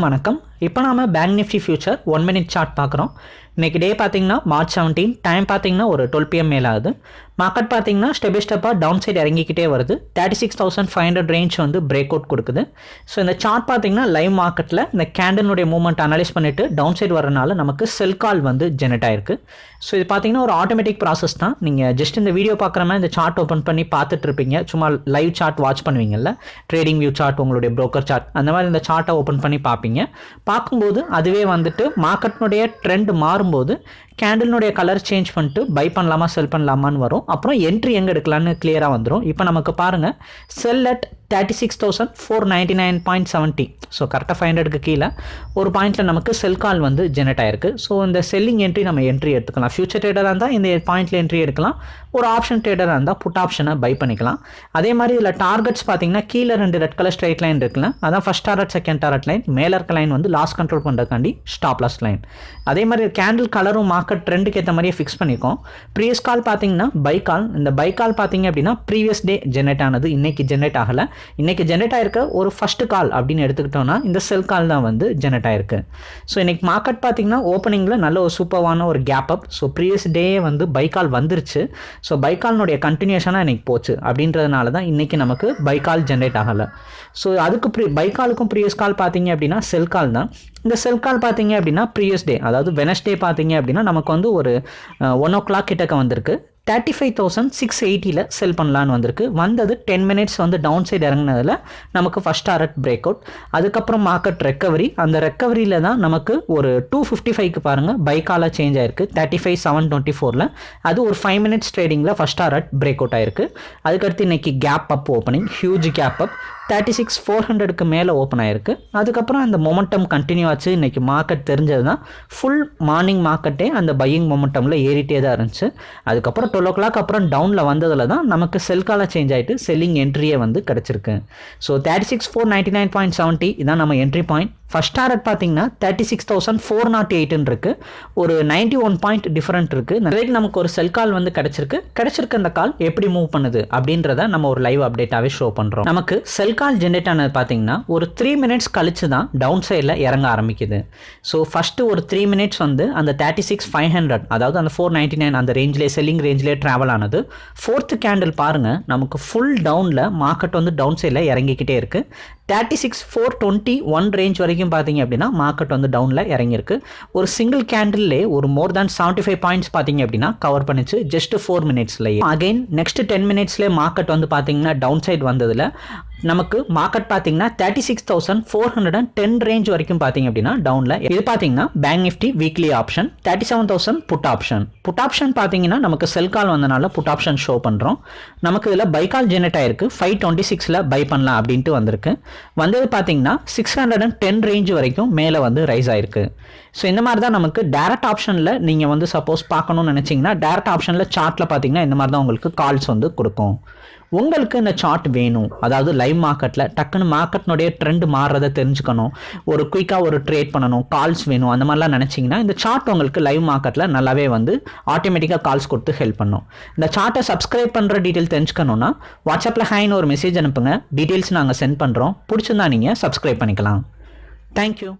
வணக்கம். இப்போ நாம bank Nifty future one minute chart பார்க்குறோம். இன்றைக்கி டே பார்த்தீங்கன்னா மார்ச் செவன்டீன் டைம் பார்த்தீங்கன்னா ஒரு டுவெல் பிஎம் மேலே ஆகுது. மார்க்கெட் பார்த்தீங்கன்னா ஸ்டெப் பை ஸ்டெப்பாக டவுன் சைடு இறங்கிக்கிட்டே வருது. Thirty six thousand five hundred range வந்து பிரேக் அவுட் கொடுக்குது. ஸோ இந்த சார்ட் பார்த்தீங்கன்னா லைவ் மார்க்கெட்டில் இந்த கேண்டனுடைய மூவ்மெண்ட் அனலைஸ் பண்ணிவிட்டு டவுன் சைடு வரனால நமக்கு செல் கால் வந்து ஜெனரேட் ஆயிருக்கு. ஸோ இது பார்த்தீங்கன்னா ஒரு ஆட்டோமேட்டிக் ப்ராசஸ் தான். நீங்கள் ஜஸ்ட் இந்த வீடியோ பார்க்குற மாதிரி இந்த சார்ட் ஓப்பன் பண்ணி பார்த்துட்டு இருப்பீங்க. சும்மா லைவ் சார்ட் வாட்ச் பண்ணுவீங்கல்ல? ட்ரேடிங் வியூ சார்ட் உங்களுடைய ப்ரோக்கர் சார்ட் அந்த மாதிரி இந்த சார்ட்டை ஓப்பன் பண்ணி பார்ப்பீங்க. பார்க்கும்போது அதுவே வந்துட்டு மார்க்கெட்னுடைய ட்ரெண்ட் மாறும்போது கேண்டில்னுடைய கலர் சேஞ்ச் பண்ணிட்டு பை பண்ணலாமா செல் பண்ணலாமான்னு வரும். அப்புறம் என்ட்ரி எங்கே எடுக்கலான்னு கிளியராக வந்துடும் இப்போ நமக்கு பாருங்கள் sell at thirty six thousand four ninety nine point seventy so கரெக்டாக ஃபைவ் ஹண்ட்ரடுக்கு கீழே ஒரு பாயிண்ட்டில் நமக்கு செல் கால் வந்து ஜெனரேட் ஆயிருக்கு. ஸோ இந்த செல்லிங் என்ட்ரி நம்ம என்ட்ரி எடுத்துக்கலாம். ஃபியூச்சர் ட்ரேடராக இருந்தால் இந்த பாயிண்ட்டில் என்ட்ரி எடுக்கலாம். ஒரு ஆப்ஷன் ட்ரேடராக இருந்தால் புட் ஆப்ஷனை பை பண்ணிக்கலாம். அதே மாதிரி இதில் டார்கெட்ஸ் பார்த்தீங்கன்னா கீழே ரெண்டு ரெட் கலர் ஸ்ட்ரைட் லைன் இருக்குல்ல அதான் first target second target line மேலே இருக்க லைன் வந்து லாஸ் கண்ட்ரோல் பண்ணுறதுக்காண்டி ஸ்டாப் லாஸ் லைன் அதே மாதிரி கேண்டில் கலரும் மார்க்கெட் ட்ரெண்டுக்கு ஏற்ற மாதிரியே ஃபிக்ஸ் பண்ணியிருக்கோம் ப்ரீவியஸ் கால் பார்த்தீங்கன்னா பை கால் இந்த பை கால் பார்த்தீங்க அப்படின்னா ப்ரீவியஸ் டே ஜென்ரேட் ஆனது. இன்றைக்கி ஜென்ரேட் ஆகலை. இன்றைக்கி ஜென்ரேட் ஆயிருக்க. ஒரு ஃபர்ஸ்ட் கால் அப்படின்னு எடுத்துக்கிட்டோம்னா இந்த செல் கால் தான் வந்து ஜென்ரேட் ஆயிருக்கு. ஸோ இன்றைக்கி மார்க்கெட் பார்த்தீங்கன்னா ஓப்பனிங்கில் நல்ல ஒரு சூப்பரான ஒரு gap up so previous day வந்து பை கால் வந்துருச்சு. ஸோ பை கால்னுடைய கண்டினியூஷனாக இன்றைக்கி போச்சு. அப்படின்றதுனால தான் இன்றைக்கி நமக்கு பை கால் ஜென்ரேட் ஆகலை. ஸோ அதுக்கு ப்ரீ பை காலுக்கும் ப்ரீவியஸ் கால் பார்த்தீங்க அப்படின்னா செல் கால் தான். இந்த செல் கால் பார்த்தீங்க அப்படின்னா ப்ரீவியஸ் டே அதாவது வெனஸ்டே பார்த்தீங்க அப்படின்னா நமக்கு வந்து ஒரு ஒன் ஓ கிளாக் கிட்டக்க வந்திருக்கு. தேர்ட்டி ஃபைவ் தௌசண்ட் சிக்ஸ் எயிட்டியில் செல் பண்ணலான்னு வந்திருக்கு. வந்தது டென் மினிட்ஸ் வந்து டவுன் சைடு இறங்கினதில் நமக்கு ஃபஸ்ட் டாரட் பிரேக் அவுட் அதுக்கப்புறம் மார்க்கெட் ரெக்கவரி அந்த ரெக்கவரியில் தான் நமக்கு ஒரு டூ ஃபிஃப்டி ஃபைவ்க்கு பாருங்கள் பைக்காலாக சேஞ்ச் ஆயிருக்கு. தேர்ட்டி ஃபைவ் செவன் டுவெண்ட்டி ஃபோரில் அது ஒரு ஃபைவ் மினிட்ஸ் ட்ரேடிங்கில் ஃபஸ்ட் டாரட் பிரேக் அவுட் ஆயிருக்கு. அதுக்கடுத்து இன்னைக்கு gap up opening huge gap up thirty six four ஹண்ட்ரடுக்கு மேலே ஓப்பன் ஆயிருக்கு. அதுக்கப்புறம் அந்த மொமெண்டம் கண்டினியூ ஆச்சு. இன்றைக்கி மார்க்கெட் தெரிஞ்சது தான் ஃபுல் மார்னிங் மார்க்கெட்டே அந்த பையிங் மொமெண்டமில் ஏறிட்டே தான் இருந்துச்சு. அதுக்கப்புறம் டுவெல் ஓ கிளாக் அப்புறம் டவுனில் வந்ததில் தான் நமக்கு செல் காலாக சேஞ்ச் ஆகிட்டு செல்லிங் என்ட்ரியே வந்து கிடச்சிருக்கு. So thirty six four ninety nine point seventy இதான் நம்ம என்ட்ரி பாயிண்ட் ஃபஸ்ட் டாரட் பார்த்தீங்கன்னா thirty six thousand four nought எயிட்னு இருக்குது ஒரு நைன்ட்டி ஒன் பாயிண்ட் டிஃப்ரெண்ட் இருக்குது நிறைய நமக்கு ஒரு செல் கால் வந்து கிடச்சிருக்கு. கிடச்சிருக்க அந்த கால் எப்படி மூவ் பண்ணுது அப்படின்றத நம்ம ஒரு லைவ் அப்டேட்டாகவே ஷோ பண்ணுறோம் நமக்கு செல் கால் ஜென்ரேட் ஆனது பார்த்தீங்கன்னா ஒரு த்ரீ மினிட்ஸ் கழிச்சு தான் டவுன் சைடில் இறங்க ஆரம்பிக்குது. ஸோ ஃபஸ்ட்டு ஒரு த்ரீ மினிட்ஸ் வந்து அந்த தேர்ட்டி சிக்ஸ் ஃபைவ் ஹண்ட்ரட் அதாவது அந்த ஃபோர் நைன்ட்டி நைன் அந்த ரேஞ்சிலே செல்லிங் ரேஞ்சிலே ட்ராவல் ஆனது ஃபோர்த்து கேண்டில் பாருங்கள் நமக்கு ஃபுல் டவுனில் மார்க்கெட் வந்து டவுன் சைடில் இறங்கிக்கிட்டே இருக்குது thirty six four twenty one range வரைக்கும் பார்த்தீங்க அப்படின்னா மார்க்கெட் வந்து டவுனில் இறங்கியிருக்கு. ஒரு சிங்கிள் கேண்டில்லே ஒரு more than seventy five points பார்த்தீங்க அப்படின்னா கவர் பண்ணிச்சு. ஜஸ்ட் ஃபோர் மினிட்ஸ்லேயே அகைன் நெக்ஸ்ட் டென் மினிட்ஸ்லேயே மார்க்கெட் வந்து பார்த்தீங்கன்னா டவுன் சைட் வந்ததில். நமக்கு மார்க்கெட் பார்த்தீங்கன்னா thirty six thousand four hundred and ten range வரைக்கும் பார்த்தீங்க அப்படின்னா டவுனில் இது பார்த்தீங்கன்னா bank nifty weekly option thirty seven thousand put option put option பார்த்தீங்கன்னா நமக்கு செல் கால் வந்தனால புட் ஆப்ஷன் ஷோ பண்ணுறோம் நமக்கு இதில் பை கால் ஜெனரேட் ஆயிருக்கு. ஃபைவ் டுவெண்ட்டி சிக்ஸில் பை பண்ணலாம் அப்படின்ட்டு வந்திருக்கு. வந்தது பார்த்தீங்கன்னா six hundred and ten range வரைக்கும் மேலே வந்து ரைஸ் ஆயிருக்கு. ஸோ இந்த மாதிரி தான் நமக்கு டேரக்ட் ஆப்ஷனில் நீங்கள் வந்து சப்போஸ் பார்க்கணும்னு நினச்சிங்கன்னா டேரக்ட் ஆப்ஷனில் சார்ட்டில் பார்த்தீங்கன்னா இந்த மாதிரி தான் உங்களுக்கு கால்ஸ் வந்து கொடுக்கும். உங்களுக்கு இந்த சார்ட் வேணும். அதாவது லைவ் மார்க்கெட்டில் டக்குன்னு மார்க்கெட்னுடைய ட்ரெண்ட் மாறுறதை தெரிஞ்சுக்கணும். ஒரு குயிக்காக ஒரு ட்ரேட் பண்ணணும். கால்ஸ் வேணும். அந்த மாதிரிலாம் நினச்சிங்கன்னா இந்த சார்ட் உங்களுக்கு லைவ் மார்க்கெட்டில் நல்லாவே வந்து ஆட்டோமேட்டிக்காக கால்ஸ் கொடுத்து ஹெல்ப் பண்ணும். இந்த சார்ட்டை சப்ஸ்கிரைப் பண்ணுற டீட்டெயில் தெரிஞ்சுக்கணுன்னா வாட்ஸ்அப்பில் ஹாய்னு ஒரு மெசேஜ் அனுப்புங்க. டீட்டெயில்ஸ் நாங்கள் சென்ட் பண்ணுறோம் பிடிச்சிருந்தா நீங்கள் சப்ஸ்கிரைப் பண்ணிக்கலாம். தேங்க்யூ